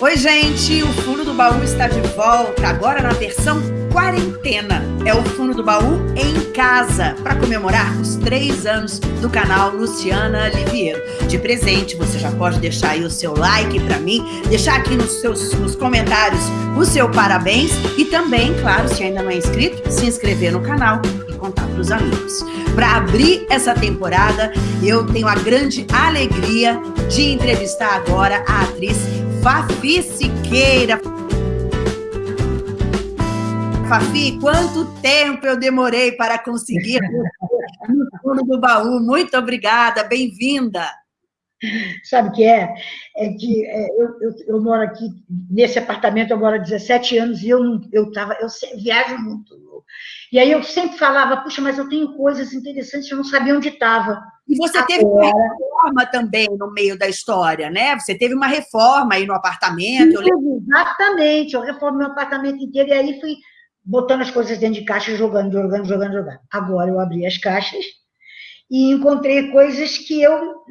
Oi, gente, o Fundo do Baú está de volta, agora na versão quarentena. É o Fundo do Baú em casa, para comemorar os três anos do canal Luciana Liviero. De presente, você já pode deixar aí o seu like para mim, deixar aqui nos seus nos comentários o seu parabéns e também, claro, se ainda não é inscrito, se inscrever no canal e contar para os amigos. Para abrir essa temporada, eu tenho a grande alegria de entrevistar agora a atriz Fafi Siqueira. Fafi, quanto tempo eu demorei para conseguir no fundo do baú. Muito obrigada, bem-vinda. Sabe o que é? É que é, eu, eu, eu, moro aqui, nesse apartamento, eu moro há 17 anos e eu, eu, tava, eu viajo muito. E aí eu sempre falava, puxa, mas eu tenho coisas interessantes, eu não sabia onde estava. E você teve uma reforma também no meio da história, né? Você teve uma reforma aí no apartamento. Sim, exatamente, eu reformei o apartamento inteiro e aí fui botando as coisas dentro de caixa, jogando, jogando, jogando, jogando. Agora eu abri as caixas e encontrei coisas que eu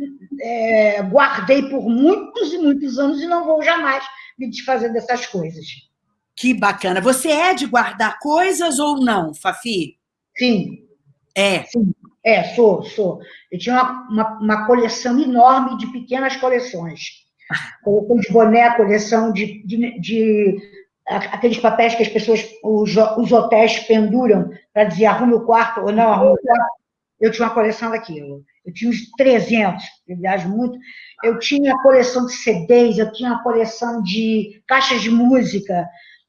é, guardei por muitos e muitos anos e não vou jamais me desfazer dessas coisas. Que bacana. Você é de guardar coisas ou não, Fafi? Sim. É? Sim. É, sou, sou. Eu tinha uma, uma, uma coleção enorme de pequenas coleções. Coleção de boné, coleção de, de, de aqueles papéis que as pessoas, os, os hotéis penduram para dizer arrume o quarto ou não arrume o quarto. Eu tinha uma coleção daquilo. Eu tinha uns 300, eu viajo muito. Eu tinha a coleção de CDs, eu tinha a coleção de caixas de música.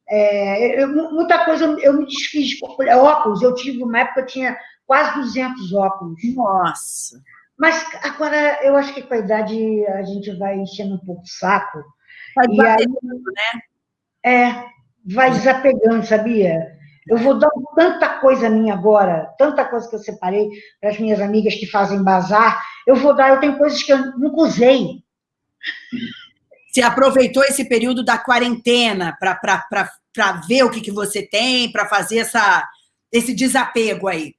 É, eu, muita coisa eu me desfiz. Óculos, eu tive uma época, eu tinha quase 200 óculos. Nossa! Mas agora, eu acho que com a idade a gente vai enchendo um pouco o saco. Vai e aí, né? É, vai desapegando, sabia? Eu vou dar tanta coisa minha agora, tanta coisa que eu separei para as minhas amigas que fazem bazar, eu vou dar, eu tenho coisas que eu nunca usei. Você aproveitou esse período da quarentena para ver o que, que você tem, para fazer essa, esse desapego aí?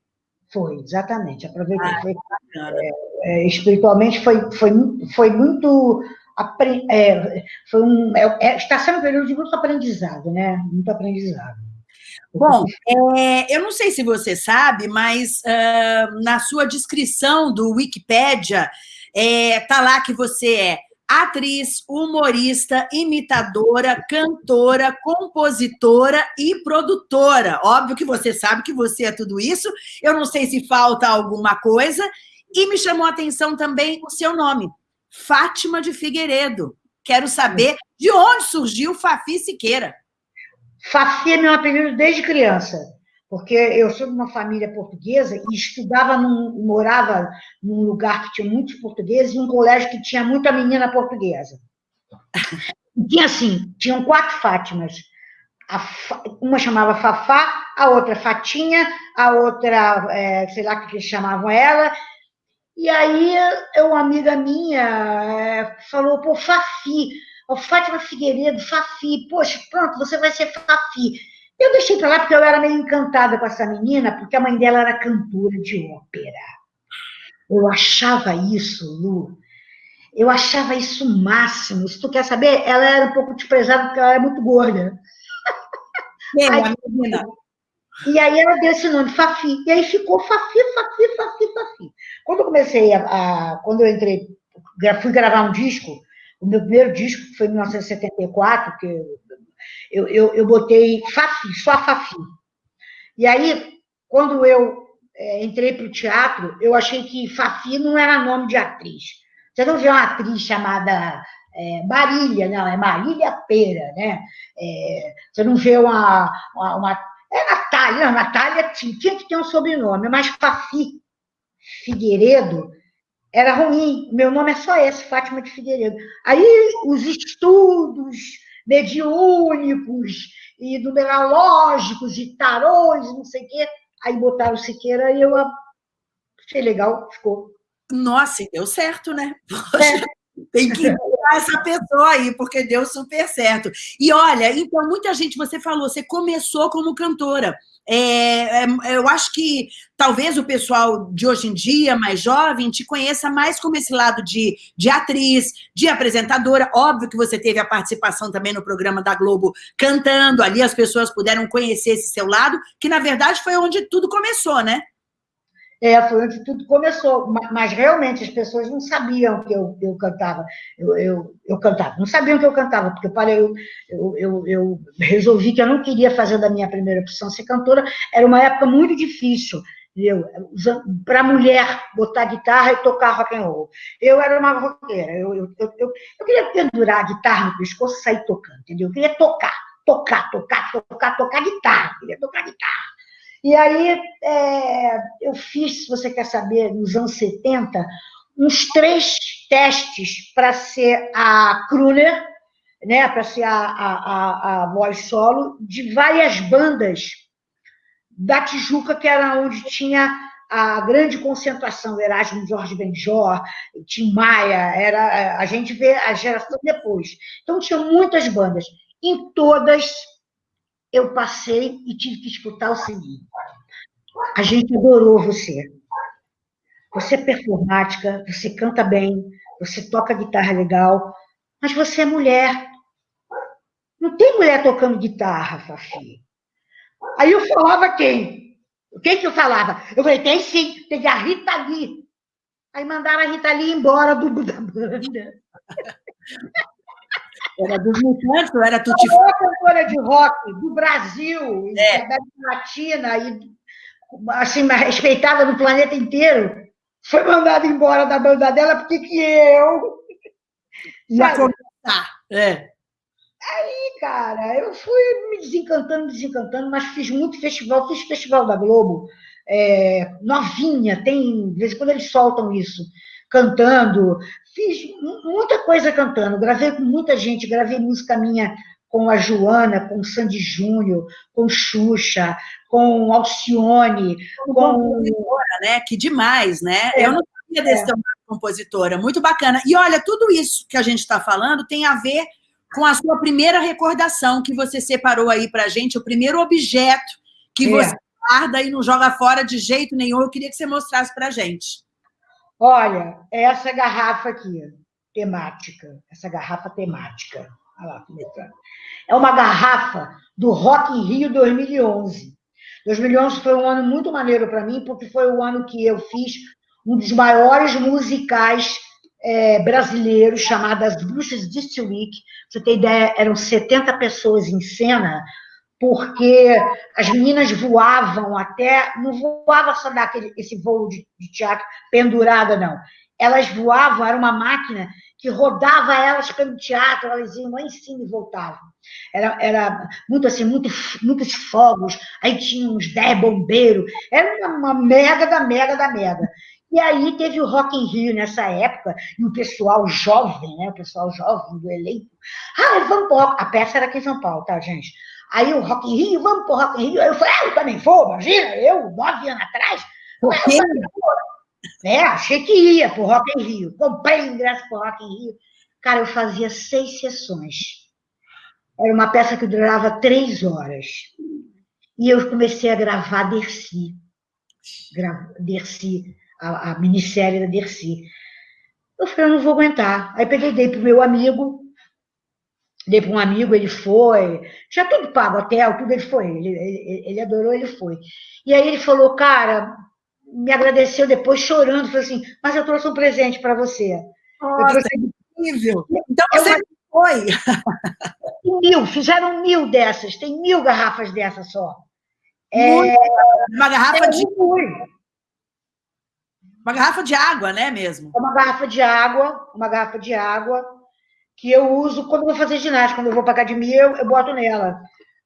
Foi, exatamente, aproveitei. Ah, foi, é, é, espiritualmente foi, foi, foi muito é, foi um, é, é, está sendo um período de muito aprendizado, né? Muito aprendizado. Bom, é, eu não sei se você sabe, mas uh, na sua descrição do Wikipédia, está lá que você é atriz, humorista, imitadora, cantora, compositora e produtora. Óbvio que você sabe que você é tudo isso. Eu não sei se falta alguma coisa. E me chamou a atenção também o seu nome, Fátima de Figueiredo. Quero saber de onde surgiu Fafi Siqueira. Fafi é meu apelido desde criança, porque eu sou de uma família portuguesa e estudava, num, morava num lugar que tinha muitos portugueses e um colégio que tinha muita menina portuguesa. E tinha assim, tinham quatro Fátimas. uma chamava Fafá, a outra Fatinha, a outra, é, sei lá o que eles chamavam ela, e aí, uma amiga minha é, falou, pô, Fafi, Fátima Figueiredo, Fafi, poxa, pronto, você vai ser Fafi. Eu deixei para lá porque eu era meio encantada com essa menina, porque a mãe dela era cantora de ópera. Eu achava isso, Lu, eu achava isso o máximo. Se tu quer saber, ela era um pouco desprezada porque ela era muito gorda. Aí, menina. E aí ela deu esse nome, Fafi. E aí ficou Fafi, Fafi, Fafi, Fafi. Quando eu comecei a, a, Quando eu entrei, fui gravar um disco, o meu primeiro disco foi em 1974, que eu, eu, eu botei Fafi, só Fafi. E aí, quando eu é, entrei para o teatro, eu achei que Fafi não era nome de atriz. Você não vê uma atriz chamada é, Marília, não, é Marília Pera, né? É, você não vê uma, uma, uma é Natália, Natália tinha, tinha que ter um sobrenome, mas Fafi Figueiredo era ruim. Meu nome é só esse, Fátima de Figueiredo. Aí os estudos mediúnicos e numerológicos e tarôs, não sei o quê, aí botaram Siqueira e eu achei legal, ficou. Nossa, e deu certo, né? Poxa, é. tem que essa pessoa aí, porque deu super certo. E olha, então, muita gente, você falou, você começou como cantora. É, é, eu acho que talvez o pessoal de hoje em dia, mais jovem, te conheça mais como esse lado de, de atriz, de apresentadora. Óbvio que você teve a participação também no programa da Globo cantando, ali as pessoas puderam conhecer esse seu lado, que na verdade foi onde tudo começou, né? É, foi onde tudo começou. Mas realmente as pessoas não sabiam que eu, eu cantava. Eu, eu, eu cantava. Não sabiam que eu cantava, porque eu, parei, eu, eu, eu, resolvi que eu não queria fazer da minha primeira opção ser cantora. Era uma época muito difícil. Para mulher botar guitarra e tocar rock and roll. Eu era uma roqueira. Eu, eu, eu, eu, queria pendurar a guitarra no pescoço e sair tocando, entendeu? Eu queria tocar, tocar, tocar, tocar, tocar guitarra. Eu queria tocar guitarra. E aí é, eu fiz, se você quer saber, nos anos 70, uns três testes para ser a crooner, né, para ser a, a, a, a voz solo, de várias bandas da Tijuca, que era onde tinha a grande concentração, Erasmo Jorge Benjor, Tim Maia, era, a gente vê a geração depois. Então, tinha muitas bandas. Em todas, eu passei e tive que escutar o seguinte: a gente adorou você. Você é performática, você canta bem, você toca guitarra legal, mas você é mulher. Não tem mulher tocando guitarra, Fafi. Aí eu falava quem? Quem que eu falava? Eu falei, tem sim, tem a Rita Lee. Aí mandaram a Rita Lee embora do, da banda. Era dos Mutantes ou era Tutti Frutti? cantora de rock do Brasil, é. da América Latina, e assim, respeitada no planeta inteiro, foi mandada embora da banda dela porque que eu... Ia começar, é. Aí, cara, eu fui me desencantando, desencantando, mas fiz muito festival, fiz festival da Globo, é, novinha, tem, de vez em quando eles soltam isso, cantando, fiz muita coisa cantando, gravei com muita gente, gravei música minha com a Joana, com o Sandy Júnior, com Xuxa, com Alcione, com... Compositora, né? Que demais, né? É. Eu não sabia desse é. compositora, muito bacana. E olha, tudo isso que a gente está falando tem a ver com a sua primeira recordação que você separou aí para gente, o primeiro objeto que é. você guarda e não joga fora de jeito nenhum. Eu queria que você mostrasse para gente. Olha, essa garrafa aqui, temática, essa garrafa temática. Olha lá, é uma garrafa do Rock in Rio 2011. 2011 foi um ano muito maneiro para mim, porque foi o ano que eu fiz um dos maiores musicais é, brasileiros, chamado As Bruxas District Week. Você ter ideia, eram 70 pessoas em cena, porque as meninas voavam até, não voava só daquele esse voo de, de teatro pendurada, não. Elas voavam, era uma máquina que rodava elas pelo teatro, elas iam lá em cima e voltavam. Era, era muito assim, muito, muitos fogos, aí tinha uns 10 bombeiros, era uma, uma mega da mega da mega. E aí teve o Rock in Rio nessa época, e o pessoal jovem, né? O pessoal jovem do elenco. Ah, vamos A peça era aqui em São Paulo, tá, gente? Aí o Rock in Rio, vamos pro Rock in Rio. Aí eu falei, ah, eu também vou, imagina, eu, nove anos atrás. Por quê? É, achei que ia pro Rock in Rio. Comprei ingresso pro Rock in Rio. Cara, eu fazia seis sessões. Era uma peça que durava três horas. E eu comecei a gravar Dercy. Gra Dercy, a, a minissérie da Dercy. Eu falei, eu não vou aguentar. Aí peguei, dei pro meu amigo, dei para um amigo, ele foi, já tudo pago, hotel, tudo ele foi, ele, ele, ele, adorou, ele foi. E aí ele falou, cara, me agradeceu depois chorando, falou assim, mas eu trouxe um presente para você. Nossa, trouxe... incrível! Então você uma... foi! Mil, fizeram mil dessas, tem mil garrafas dessas só. É... Uma garrafa de... Uma garrafa de água, né, mesmo? Uma garrafa de água, uma garrafa de água, que eu uso quando vou fazer ginástica, quando eu vou para academia, eu, eu boto nela.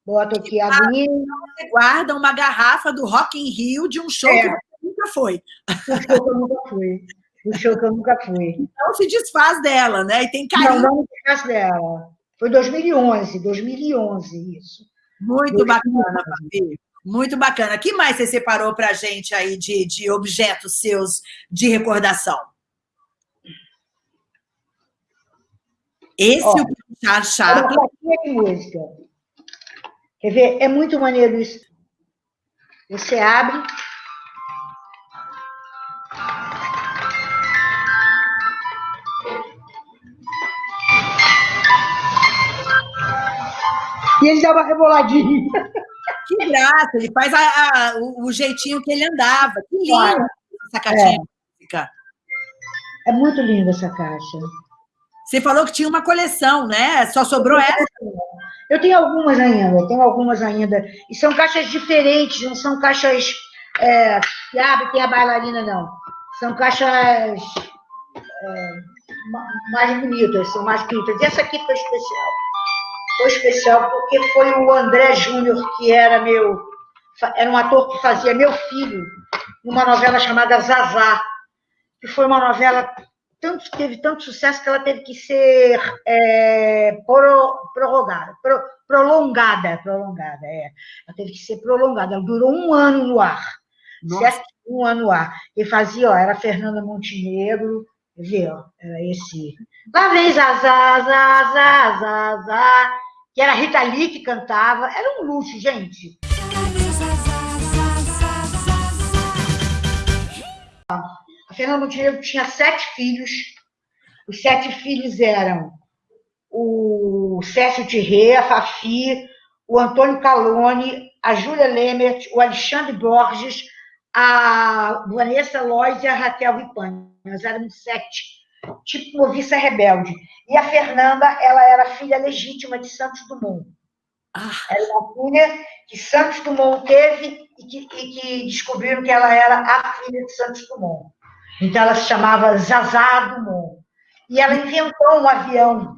Boto aqui a aguinha. Você guarda uma garrafa do Rock in Rio de um show é. que nunca foi. Um show que eu nunca fui. Um show que eu nunca fui. Então se desfaz dela, né? E tem carinho. Não, não me desfaz dela. Foi 2011, 2011 isso. Muito 2011. bacana, Fabi. Muito bacana. O que mais você separou para a gente aí de, de objetos seus de recordação? Esse Ó, o puxar chato. Uma música. Quer ver? É muito maneiro isso. Você abre. E ele dá uma reboladinha. Que graça, ele faz a, a, o, o, jeitinho que ele andava. Que lindo essa caixinha é. É muito linda essa caixa. Você falou que tinha uma coleção, né? Só sobrou essa? Eu tenho algumas ainda, eu tenho algumas ainda. E são caixas diferentes, não são caixas é, que abre tem a bailarina, não. São caixas é, mais bonitas, são mais bonitas. E essa aqui foi especial. Foi especial porque foi o André Júnior, que era meu. Era um ator que fazia meu filho numa novela chamada Zazá, que foi uma novela tanto, teve tanto sucesso que ela teve que ser é, pro, prorrogada, pro, prolongada, prolongada, é. Ela teve que ser prolongada, ela durou um ano no ar, certo? Um ano no ar. E fazia, ó, era Fernanda Montenegro, vê, ó, era esse. Lá vem Zazá, Zazá, Zazá, que era Rita Lee que cantava, era um luxo, gente. A Fernanda Montenegro tinha sete filhos. Os sete filhos eram o Cécio Tirré, a Fafi, o Antônio Calone, a Júlia Lemert, o Alexandre Borges, a Vanessa Lois e a Raquel Ripani. Nós éramos sete, tipo Moviça Rebelde. E a Fernanda, ela era filha legítima de Santos Dumont. Ah. Era uma filha que Santos Dumont teve e que, e que descobriram que ela era a filha de Santos Dumont. Então, ela se chamava Zazá Dumont. E ela inventou um avião.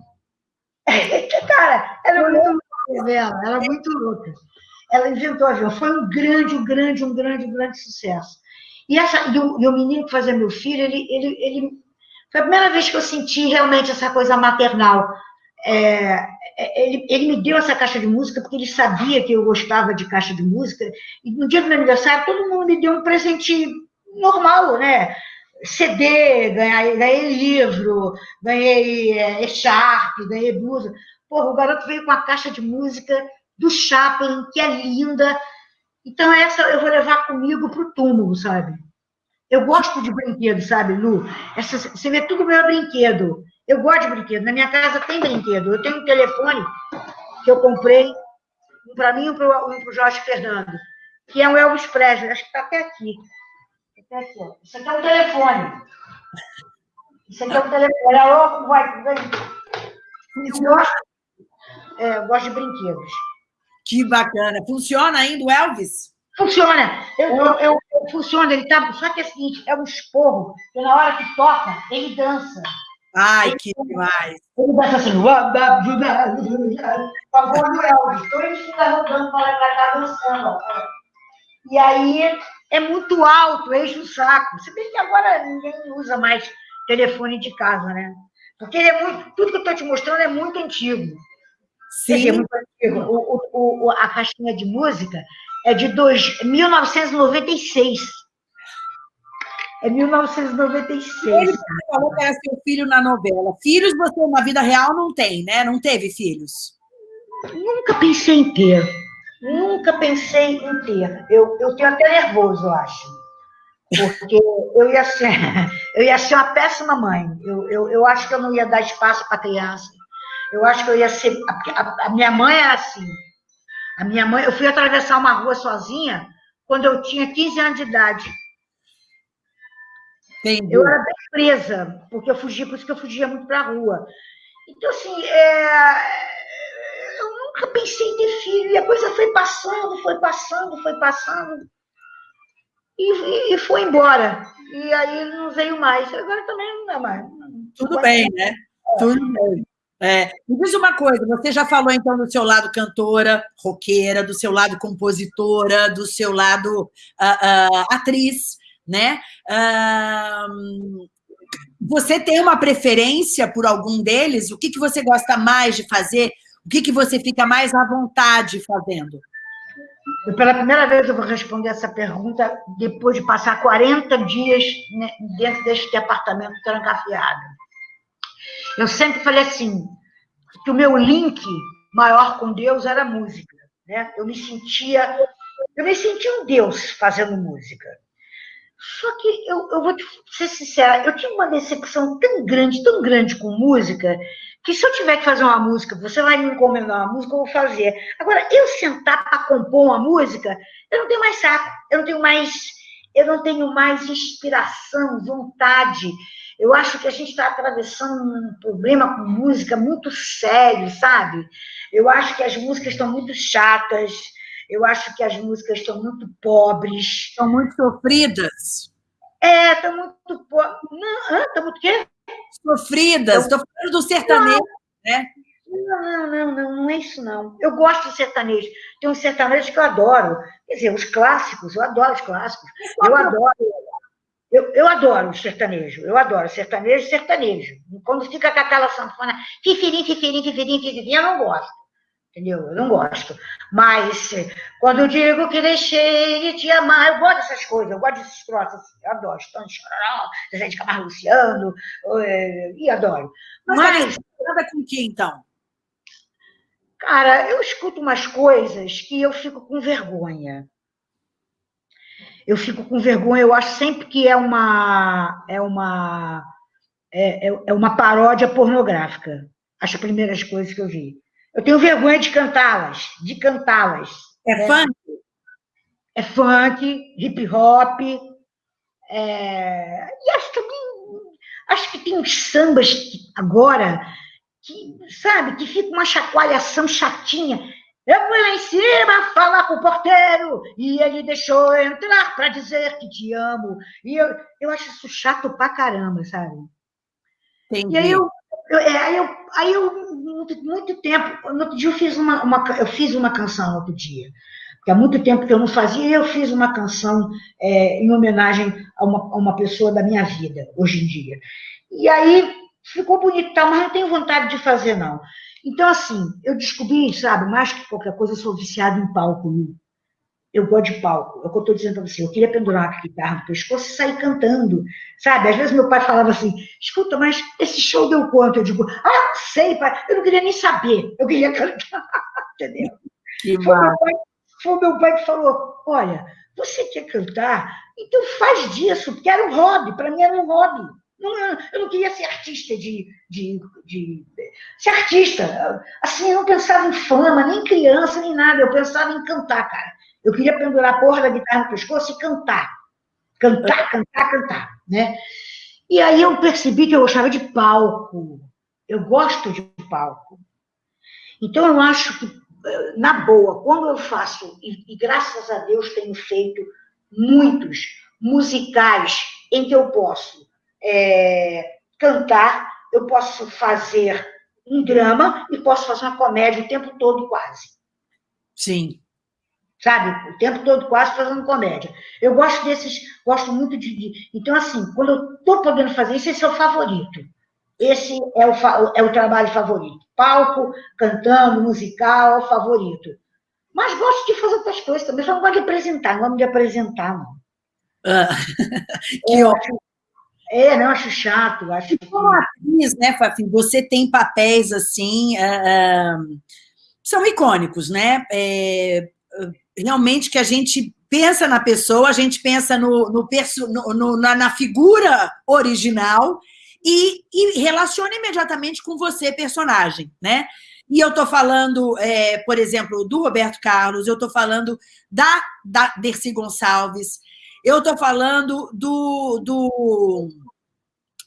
Cara, era muito louca, ela era muito louca. Ela inventou um avião. Foi um grande, um grande, um grande, um grande sucesso. E, essa, e, o, e o menino que fazia meu filho, ele, ele, ele, foi a primeira vez que eu senti realmente essa coisa maternal. É, é ele, ele me deu essa caixa de música porque ele sabia que eu gostava de caixa de música. E no dia do meu aniversário, todo mundo me deu um presente normal, né? CD, ganhei, ganhei livro, ganhei é, echarpe, ganhei blusa. Porra, o garoto veio com a caixa de música do Chaplin, que é linda. Então, essa eu vou levar comigo para o túmulo, sabe? Eu gosto de brinquedo, sabe, Lu? Essa, você vê tudo meu brinquedo. Eu gosto de brinquedo. Na minha casa tem brinquedo. Eu tenho um telefone que eu comprei, um para mim e um para o Jorge Fernando, que é um Elvis Presley. Acho que está até aqui. Até aqui, ó. Isso aqui é um telefone. Isso aqui é um telefone. Alô, vai, vem. Eu gosto, é, eu gosto de brinquedos. Que bacana. Funciona ainda o Elvis? Funciona. Eu, eu, eu, eu funciona. Ele tá, só que é o seguinte, é um esporro, que na hora que toca, ele dança. Ai, ele, que demais. Ele dança assim, com a voz do Elvis. Então ele fica rodando para lá e cá dançando. E aí é muito alto, enche o saco. Se bem que agora ninguém usa mais telefone de casa, né? Porque ele é muito, tudo que eu estou te mostrando é muito antigo. Sim. Dizer, muito antigo. O, o, o, a caixinha de música é de dois, 1996. É 1996. Ele falou que era seu filho na novela. Filhos você na vida real não tem, né? Não teve filhos? Nunca pensei em ter. Nunca pensei em ter. Eu, eu tenho até nervoso, eu acho. Porque eu ia ser, eu ia ser uma péssima mãe. Eu, eu, eu acho que eu não ia dar espaço para criança. Eu acho que eu ia ser. A, a, minha mãe era assim. A minha mãe, eu fui atravessar uma rua sozinha quando eu tinha 15 anos de idade. Entendi. Eu era bem presa, porque eu fugia, por isso que eu fugia muito para a rua. Então, assim, é, nunca pensei em ter filho. E a coisa foi passando, foi passando, foi passando. E, e foi embora. E aí não veio mais. Agora também não é mais. Tudo bem, né? É. Tudo bem. É, me diz uma coisa, você já falou então do seu lado cantora, roqueira, do seu lado compositora, do seu lado uh, uh, atriz, né? Uh, você tem uma preferência por algum deles? O que, que você gosta mais de fazer? O que, que você fica mais à vontade fazendo? Pela primeira vez eu vou responder essa pergunta depois de passar 40 dias dentro deste apartamento trancafiado. Eu sempre falei assim, que o meu link maior com Deus era música. Né? Eu me sentia Eu me senti um deus fazendo música. Só que eu, eu vou ser sincera, eu tive uma decepção tão grande, tão grande com música, que se eu tiver que fazer uma música, você vai me encomendar uma música, eu vou fazer. Agora, eu sentar para compor uma música, eu não tenho mais saco, eu não tenho mais, eu não tenho mais inspiração, vontade. Eu acho que a gente está atravessando um problema com música muito sério, sabe? Eu acho que as músicas estão muito chatas, eu acho que as músicas estão muito pobres. Estão muito sofridas. É, estão muito pobres. Estão muito quê? Sofridas. Estou falando do sertanejo, não. né? Não, não, não, não, é isso não. Eu gosto de sertanejo. Tem um sertanejo que eu adoro. Quer dizer, os clássicos, eu adoro os clássicos. Eu adoro. Eu, eu adoro sertanejo, eu adoro sertanejo sertanejo. Quando fica com aquela sanfona, fifirim, fifirim, fifirim, fifirim, eu não gosto entendeu? Eu não gosto. Mas quando eu digo que deixei de te amar, eu gosto dessas coisas, eu gosto desses troços, assim, eu adoro. Estão chorando, Zé de Camargo Luciano, eh, e adoro. Mas, Mas nada com que, então? Cara, eu escuto umas coisas que eu fico com vergonha. Eu fico com vergonha, eu acho sempre que é uma é uma é, é, é uma paródia pornográfica. As primeiras coisas que eu vi. Eu tenho vergonha de cantá-las, de cantá-las. É né? funk? É funk, hip hop. É... E acho que, acho que tem uns sambas que, agora que, sabe, que fica uma chacoalhação chatinha. Eu fui lá em cima falar com o porteiro e ele deixou eu entrar para dizer que te amo. E eu, eu acho isso chato pra caramba, sabe? Entendi. E aí eu, eu, é, aí eu, aí eu muito, muito tempo, no outro dia eu fiz uma, uma, eu fiz uma canção no outro dia, porque há muito tempo que eu não fazia, eu fiz uma canção é, em homenagem a uma, a uma pessoa da minha vida, hoje em dia. E aí ficou bonito, tá, mas não tenho vontade de fazer, não. Então, assim, eu descobri, sabe, mais que qualquer coisa, eu sou viciado em palco, eu gosto de palco. É o que eu estou dizendo para você. Eu queria pendurar a guitarra no pescoço e sair cantando, sabe? Às vezes meu pai falava assim, escuta, mas esse show deu quanto? Eu digo, ah, não sei, pai. Eu não queria nem saber. Eu queria cantar, entendeu? Que foi, meu pai, foi meu pai que falou, olha, você quer cantar? Então faz disso, porque era um hobby. Para mim era um hobby. Não, eu não queria ser artista de, de, de, Ser artista. Assim, eu não pensava em fama, nem criança, nem nada. Eu pensava em cantar, cara. Eu queria pendurar a porra da guitarra no pescoço e cantar. Cantar, cantar, cantar, né? E aí eu percebi que eu gostava de palco. Eu gosto de palco. Então eu acho que, na boa, quando eu faço, e, e graças a Deus tenho feito muitos musicais em que eu posso é, cantar, eu posso fazer um drama e posso fazer uma comédia o tempo todo quase. Sim sabe? O tempo todo quase fazendo comédia. Eu gosto desses, gosto muito de. de então, assim, quando eu estou podendo fazer isso, esse é o favorito. Esse é o, é o trabalho favorito. Palco, cantando, musical, é o favorito. Mas gosto de fazer outras coisas também, só não gosto de apresentar, não gosto de apresentar, não. Ah, que ótimo. É, não, acho chato. Acho como atriz, né, Fafi, você tem papéis assim, uh, são icônicos, né? É, realmente que a gente pensa na pessoa, a gente pensa no, no, no, no na, na, figura original e, e, relaciona imediatamente com você, personagem, né? E eu estou falando, é, por exemplo, do Roberto Carlos, eu estou falando da, da Dercy Gonçalves, eu estou falando do, do...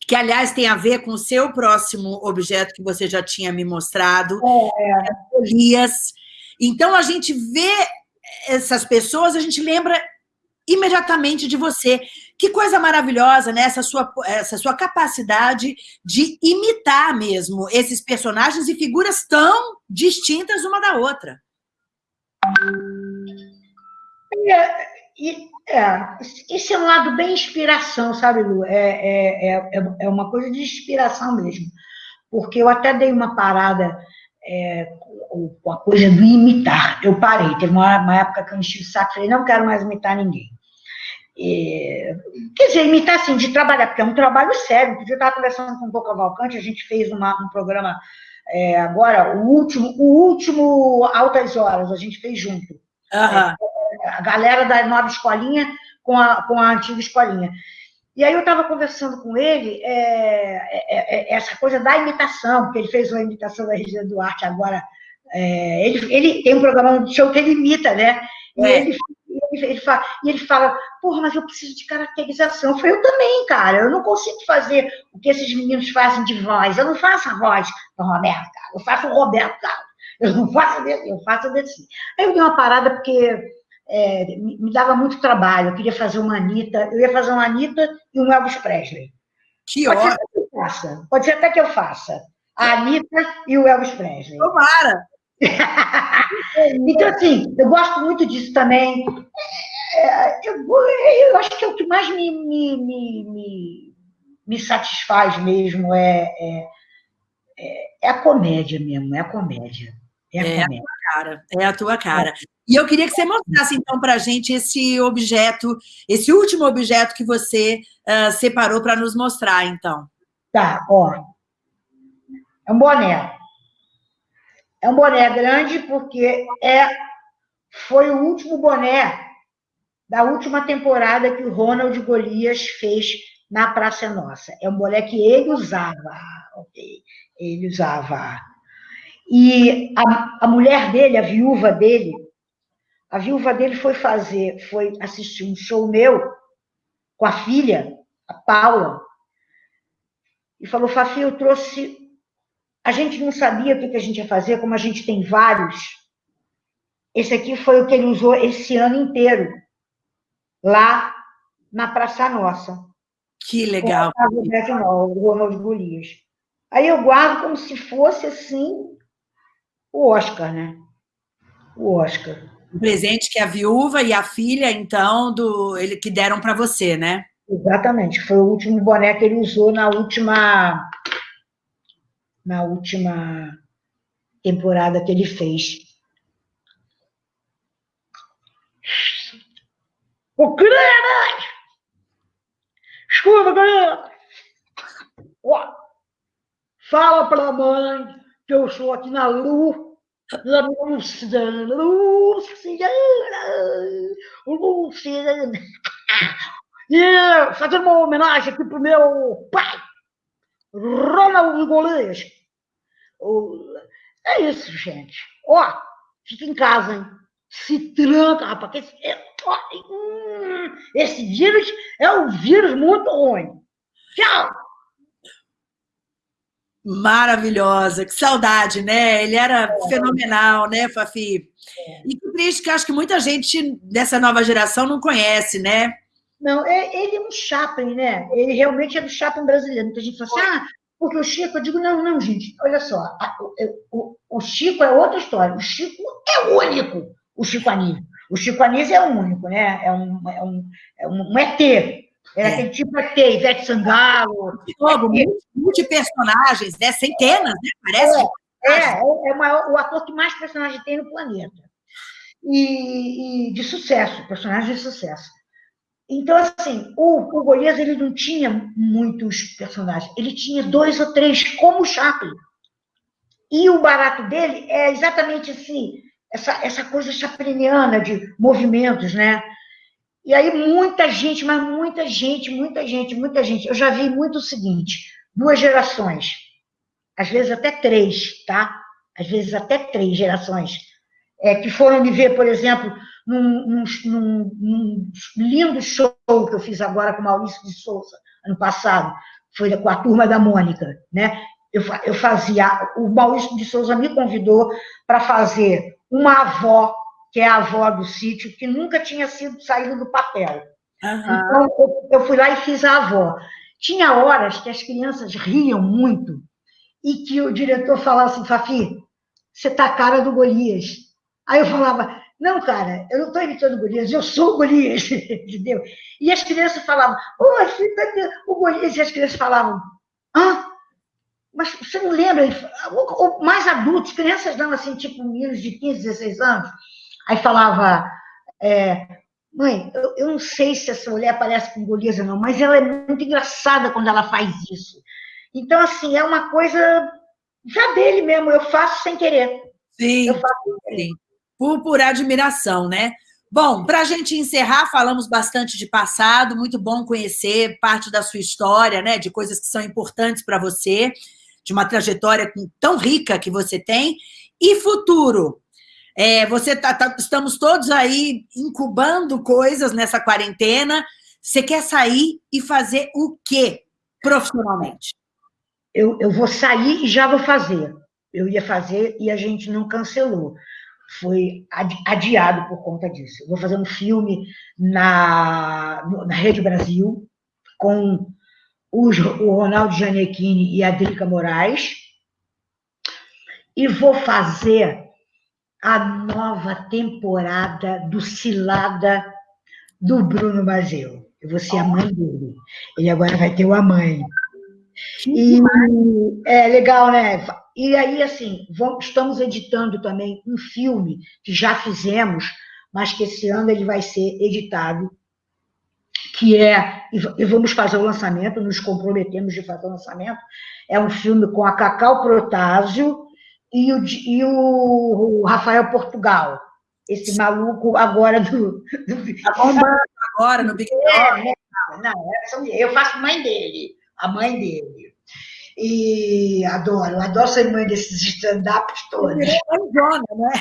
que, aliás, tem a ver com o seu próximo objeto que você já tinha me mostrado, é. Elias. Então, a gente vê essas pessoas, a gente lembra imediatamente de você. Que coisa maravilhosa, né? Essa sua, essa sua capacidade de imitar mesmo esses personagens e figuras tão distintas uma da outra. É, é, esse é um lado bem inspiração, sabe, Lu? É, é, é, é uma coisa de inspiração mesmo. Porque eu até dei uma parada é, com a coisa do imitar. Eu parei, teve uma, uma época que eu enchi o saco, falei, não quero mais imitar ninguém. E, quer dizer, imitar assim, de trabalhar, porque é um trabalho sério. Eu estava conversando com o Boca Valcante, a gente fez uma, um programa é, agora, o último, o último Altas Horas, a gente fez junto. Uhum. É, a galera da nova escolinha com a, com a antiga escolinha. E aí eu estava conversando com ele é, é, é, essa coisa da imitação, porque ele fez uma imitação da Regina Duarte agora. É, ele, ele tem um programa de show que ele imita, né? E é. ele, ele, ele, fala, e ele fala, porra, mas eu preciso de caracterização. Eu falei, eu também, cara, eu não consigo fazer o que esses meninos fazem de voz. Eu não faço a voz do Roberto Carlos, eu faço o Roberto Carlos. Eu não faço desse, eu faço desse. Aí eu dei uma parada porque é, me dava muito trabalho. Eu queria fazer uma Anitta, eu ia fazer uma Anitta e um Elvis Presley. Que Pode ótimo. Ser que faça. Pode ser até que eu faça. A Anitta e o Elvis Presley. Tomara! então, assim, eu gosto muito disso também. É, eu, eu, acho que é o que mais me, me, me, me, me satisfaz mesmo é, é, é, a comédia mesmo, é a comédia. É a, é comédia. a tua cara, é a tua cara. E eu queria que você mostrasse, então, para a gente esse objeto, esse último objeto que você uh, separou para nos mostrar, então. Tá, ó. É um boné. É um boné grande porque é, foi o último boné da última temporada que o Ronald Golias fez na Praça Nossa. É um boné que ele usava, ok? Ele usava. E a, a mulher dele, a viúva dele, a viúva dele foi fazer, foi assistir um show meu com a filha, a Paula, e falou, Fafi, eu trouxe... A gente não sabia o que a gente ia fazer, como a gente tem vários. Esse aqui foi o que ele usou esse ano inteiro, lá na Praça Nossa. Que legal. O Ronald Golias. Aí eu guardo como se fosse, assim, o Oscar, né? O Oscar. O presente que a viúva e a filha, então, do ele que deram para você, né? Exatamente. Foi o último boné que ele usou na última na última temporada que ele fez. O criança! Escuta, criança! Fala para a mãe que eu estou aqui na luz Luciana, Luciana, Luciana. E fazendo uma homenagem aqui pro meu pai, Ronald Golias. É isso, gente. Ó, fica em casa, hein? Se tranca, rapaz. Esse, hum, esse vírus é um vírus muito ruim. Tchau! Maravilhosa, que saudade, né? Ele era é. fenomenal, né, Fafi? É. E que triste que acho que muita gente dessa nova geração não conhece, né? Não, é, ele é um Chaplin, né? Ele realmente é do Chaplin brasileiro. Muita gente fala assim, ah, porque o Chico, eu digo, não, não, gente, olha só, a, o, o, Chico é outra história. O Chico é único, o Chico Anísio. O Chico Anísio é único, né? É um, é um, é um, um ET, era é. aquele tipo até Ivete Sangalo. Jogo, multi-personagens, né? Centenas, né? Parece. É, é, é o, maior, o ator que mais personagem tem no planeta. E, e, de sucesso, personagem de sucesso. Então, assim, o, o Golias, ele não tinha muitos personagens, ele tinha dois ou três, como o Chaplin. E o barato dele é exatamente assim, essa, essa coisa chapliniana de movimentos, né? E aí muita gente, mas muita gente, muita gente, muita gente. Eu já vi muito o seguinte, duas gerações, às vezes até três, tá? Às vezes até três gerações, é, que foram me ver, por exemplo, num, num, num, lindo show que eu fiz agora com Maurício de Souza, ano passado, foi com a turma da Mônica, né? Eu, eu fazia, o Maurício de Souza me convidou para fazer uma avó que é a avó do sítio, que nunca tinha sido saído do papel. Uhum. Então, eu, fui lá e fiz a avó. Tinha horas que as crianças riam muito e que o diretor falava assim, Fafi, você está a cara do Golias. Aí eu falava, não, cara, eu não estou imitando o Golias, eu sou o Golias, entendeu? E as crianças falavam, oh, o Golias, e as crianças falavam, hã? Mas você não lembra? Mais adultos, crianças não, assim, tipo, meninos de 15, 16 anos, Aí falava, é, mãe, eu, eu, não sei se essa mulher parece com Golias ou não, mas ela é muito engraçada quando ela faz isso. Então, assim, é uma coisa já dele mesmo, eu faço sem querer. Sim, eu faço sem querer. Por, por admiração, né? Bom, para a gente encerrar, falamos bastante de passado, muito bom conhecer parte da sua história, né, de coisas que são importantes para você, de uma trajetória tão rica que você tem. E futuro? É, você tá, tá, estamos todos aí incubando coisas nessa quarentena. Você quer sair e fazer o quê profissionalmente? Eu, eu vou sair e já vou fazer. Eu ia fazer e a gente não cancelou. Foi adiado por conta disso. Eu vou fazer um filme na, na Rede Brasil com o, o Ronaldo Gianecchini e a Drica Moraes. E vou fazer a nova temporada do Cilada do Bruno Mazeu. Eu vou ser a mãe dele. Ele agora vai ter uma mãe. E é legal, né? E aí, assim, vamos, estamos editando também um filme que já fizemos, mas que esse ano ele vai ser editado, que é, e vamos fazer o lançamento, nos comprometemos de fazer o lançamento, é um filme com a Cacau Protásio e o, e o Rafael Portugal, esse maluco agora do... do... Tá bombando agora no Big Brother. É, não, não, eu faço mãe dele, a mãe dele. E adoro, adoro ser mãe desses stand-ups todos. É né?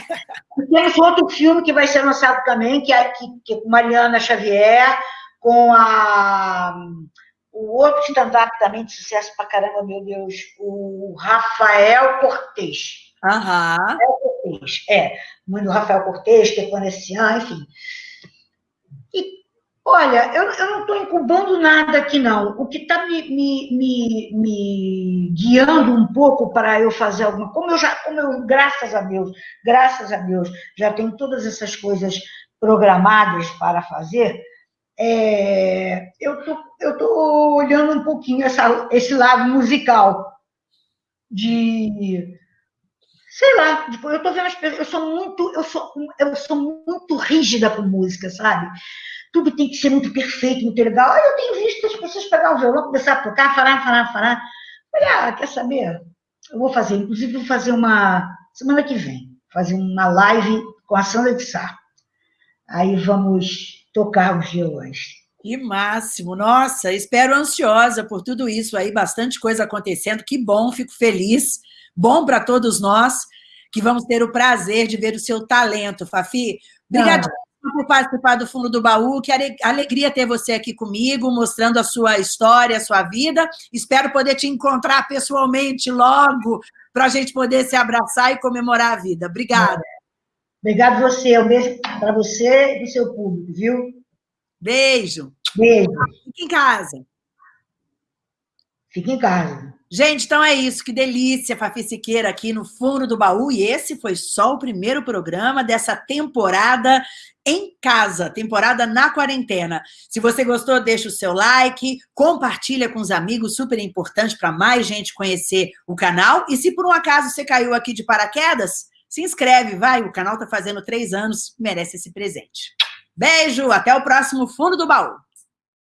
Temos outro filme que vai ser lançado também, que é, que, que é com Mariana Xavier, com a o outro stand-up também de sucesso pra caramba, meu Deus, o Rafael Cortez. Aham. Rafael Cortez, é. Mãe do Rafael Cortez, que é Panecian, enfim. Olha, eu, eu não estou incubando nada aqui, não. O que está me, me, me, me, guiando um pouco para eu fazer alguma como eu já, como eu, graças a Deus, graças a Deus, já tenho todas essas coisas programadas para fazer, é, eu tô, estou olhando um pouquinho essa, esse lado musical de sei lá, eu estou vendo as pessoas, eu sou muito, eu sou, eu sou muito rígida com música, sabe? tudo tem que ser muito perfeito, muito legal. Aí eu tenho visto as pessoas pegar o violão, começar a tocar, falar, falar, falar. Olha, ah, quer saber? Eu vou fazer, inclusive vou fazer uma, semana que vem, fazer uma live com a Sandra de Sá. Aí vamos tocar os violões. Que máximo! Nossa, espero ansiosa por tudo isso aí, bastante coisa acontecendo. Que bom, fico feliz. Bom para todos nós que vamos ter o prazer de ver o seu talento, Fafi. Obrigada por participar do Fundo do Baú, que alegria ter você aqui comigo, mostrando a sua história, a sua vida. Espero poder te encontrar pessoalmente logo, para a gente poder se abraçar e comemorar a vida. Obrigada. Obrigado você, um beijo para você e para o seu público, viu? Beijo. Beijo. Fique em casa. Fique em casa. Gente, então é isso. Que delícia, Fafi Siqueira aqui no Fundo do Baú. E esse foi só o primeiro programa dessa temporada em casa, temporada na quarentena. Se você gostou, deixa o seu like, compartilha com os amigos, super importante para mais gente conhecer o canal. E se por um acaso você caiu aqui de paraquedas, se inscreve, vai. O canal está fazendo três anos, merece esse presente. Beijo, até o próximo Fundo do Baú.